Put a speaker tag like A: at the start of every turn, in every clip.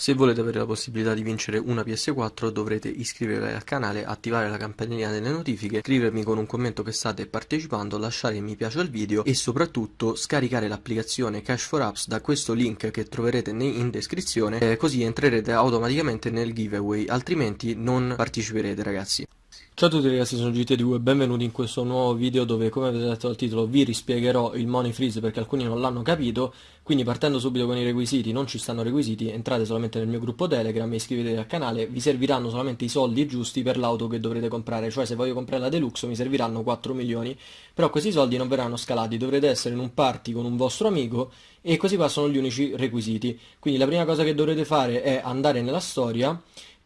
A: Se volete avere la possibilità di vincere una PS4 dovrete iscrivervi al canale, attivare la campanellina delle notifiche, scrivermi con un commento che state partecipando, lasciare mi piace al video e soprattutto scaricare l'applicazione Cash for Apps da questo link che troverete in descrizione eh, così entrerete automaticamente nel giveaway, altrimenti non parteciperete ragazzi. Ciao a tutti ragazzi, sono GT2 e benvenuti in questo nuovo video dove, come avete letto dal titolo, vi rispiegherò il money freeze perché alcuni non l'hanno capito, quindi partendo subito con i requisiti, non ci stanno requisiti, entrate solamente nel mio gruppo Telegram e iscrivetevi al canale, vi serviranno solamente i soldi giusti per l'auto che dovrete comprare, cioè se voglio comprare la Deluxe mi serviranno 4 milioni, però questi soldi non verranno scalati, dovrete essere in un party con un vostro amico e questi qua sono gli unici requisiti, quindi la prima cosa che dovrete fare è andare nella storia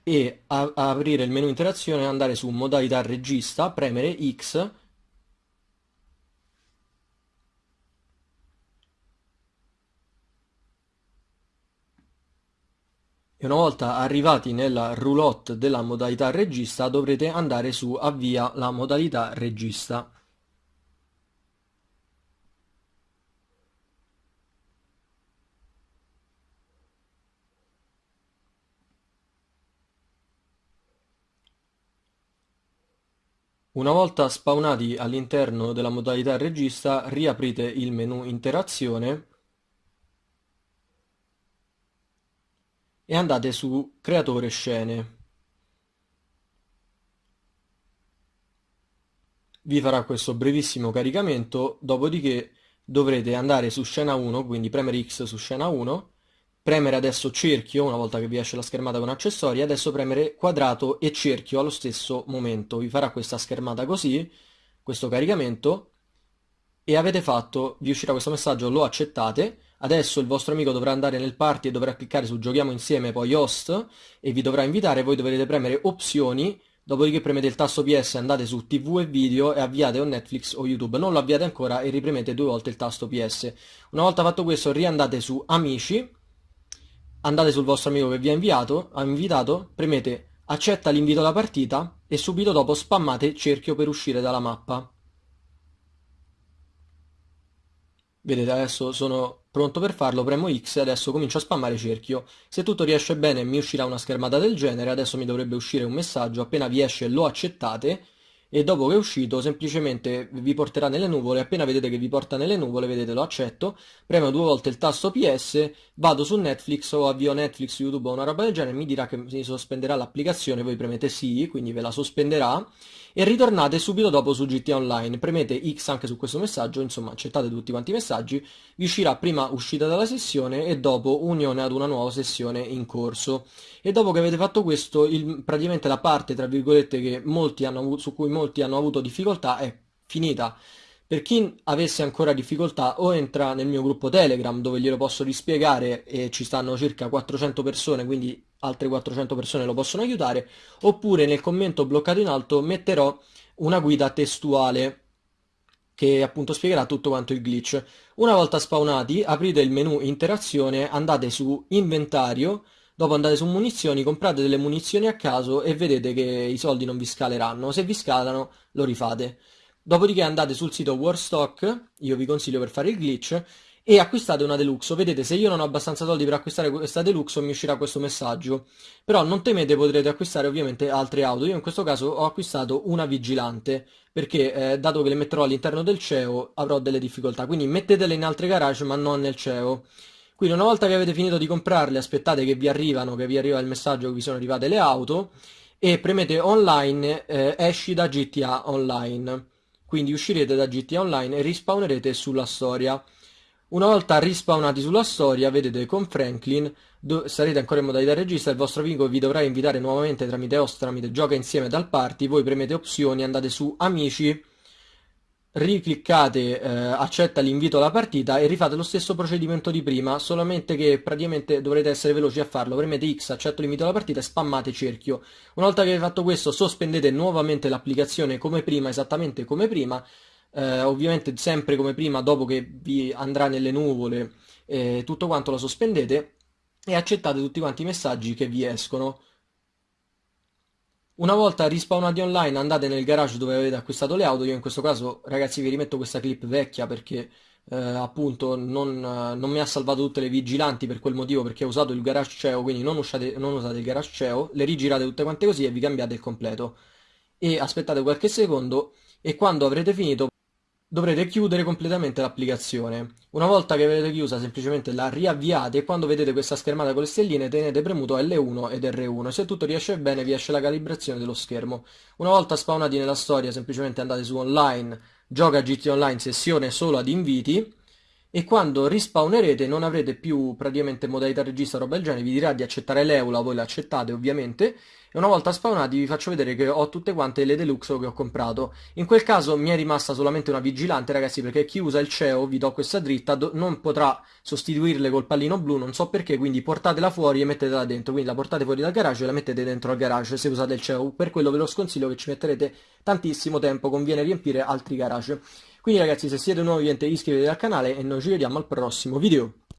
A: e aprire il menu interazione andare su modalità regista, premere X e una volta arrivati nella roulotte della modalità regista dovrete andare su avvia la modalità regista. Una volta spawnati all'interno della modalità regista, riaprite il menu interazione e andate su creatore scene. Vi farà questo brevissimo caricamento, dopodiché dovrete andare su scena 1, quindi premere X su scena 1 premere adesso cerchio una volta che vi esce la schermata con accessori, adesso premere quadrato e cerchio allo stesso momento. Vi farà questa schermata così, questo caricamento, e avete fatto, vi uscirà questo messaggio, lo accettate, adesso il vostro amico dovrà andare nel party e dovrà cliccare su giochiamo insieme, poi host, e vi dovrà invitare, voi dovrete premere opzioni, dopodiché premete il tasto PS, andate su TV e video e avviate o Netflix o YouTube. Non lo avviate ancora e ripremete due volte il tasto PS. Una volta fatto questo riandate su amici, andate sul vostro amico che vi ha inviato, ha invitato, premete accetta l'invito alla partita e subito dopo spammate cerchio per uscire dalla mappa. Vedete adesso sono pronto per farlo, premo X e adesso comincio a spammare cerchio. Se tutto riesce bene mi uscirà una schermata del genere, adesso mi dovrebbe uscire un messaggio, appena vi esce lo accettate e dopo che è uscito semplicemente vi porterà nelle nuvole, appena vedete che vi porta nelle nuvole, vedete lo accetto, premo due volte il tasto PS, vado su Netflix o avvio Netflix, YouTube o una roba del genere, mi dirà che si sospenderà l'applicazione, voi premete sì, quindi ve la sospenderà e ritornate subito dopo su GTA Online, premete X anche su questo messaggio, insomma accettate tutti quanti i messaggi, vi uscirà prima uscita dalla sessione e dopo unione ad una nuova sessione in corso. E dopo che avete fatto questo, il, praticamente la parte, tra virgolette, hanno, su cui molti hanno avuto difficoltà è finita. Per chi avesse ancora difficoltà o entra nel mio gruppo Telegram dove glielo posso rispiegare e ci stanno circa 400 persone, quindi altre 400 persone lo possono aiutare, oppure nel commento bloccato in alto metterò una guida testuale che appunto spiegherà tutto quanto il glitch. Una volta spawnati, aprite il menu interazione, andate su inventario, dopo andate su munizioni, comprate delle munizioni a caso e vedete che i soldi non vi scaleranno. Se vi scalano, lo rifate. Dopodiché andate sul sito Warstock, io vi consiglio per fare il glitch, e acquistate una Deluxe. Vedete, se io non ho abbastanza soldi per acquistare questa Deluxe mi uscirà questo messaggio. Però non temete, potrete acquistare ovviamente altre auto. Io in questo caso ho acquistato una Vigilante, perché eh, dato che le metterò all'interno del CEO avrò delle difficoltà. Quindi mettetele in altre garage ma non nel CEO. Quindi una volta che avete finito di comprarle aspettate che vi arrivano, che vi arriva il messaggio che vi sono arrivate le auto e premete online, eh, esci da GTA Online. Quindi uscirete da GTA Online e rispawnerete sulla storia. Una volta rispawnati sulla storia, vedete con Franklin, sarete ancora in modalità regista, il vostro amico vi dovrà invitare nuovamente tramite host, tramite gioca insieme dal party, voi premete opzioni, andate su amici, ricliccate eh, accetta l'invito alla partita e rifate lo stesso procedimento di prima, solamente che praticamente dovrete essere veloci a farlo, premete X, accetto l'invito alla partita e spammate cerchio. Una volta che avete fatto questo sospendete nuovamente l'applicazione come prima, esattamente come prima, eh, ovviamente sempre come prima dopo che vi andrà nelle nuvole eh, tutto quanto lo sospendete e accettate tutti quanti i messaggi che vi escono una volta rispawnati online andate nel garage dove avete acquistato le auto, io in questo caso ragazzi vi rimetto questa clip vecchia perché eh, appunto non, non mi ha salvato tutte le vigilanti per quel motivo perché ho usato il garage CEO, quindi non usate, non usate il garage CEO, le rigirate tutte quante così e vi cambiate il completo. E aspettate qualche secondo e quando avrete finito dovrete chiudere completamente l'applicazione. Una volta che avete chiusa semplicemente la riavviate e quando vedete questa schermata con le stelline tenete premuto L1 ed R1 se tutto riesce bene vi esce la calibrazione dello schermo. Una volta spawnati nella storia semplicemente andate su online, gioca GT Online sessione solo ad inviti e quando rispawnerete non avrete più praticamente modalità regista roba del genere, vi dirà di accettare l'eula, voi l'accettate ovviamente e una volta spawnati vi faccio vedere che ho tutte quante le deluxe che ho comprato. In quel caso mi è rimasta solamente una vigilante ragazzi perché chi usa il CEO, vi do questa dritta, non potrà sostituirle col pallino blu, non so perché, quindi portatela fuori e mettetela dentro, quindi la portate fuori dal garage e la mettete dentro al garage se usate il CEO, per quello ve lo sconsiglio che ci metterete tantissimo tempo, conviene riempire altri garage. Quindi ragazzi se siete nuovi iscrivetevi al canale e noi ci vediamo al prossimo video.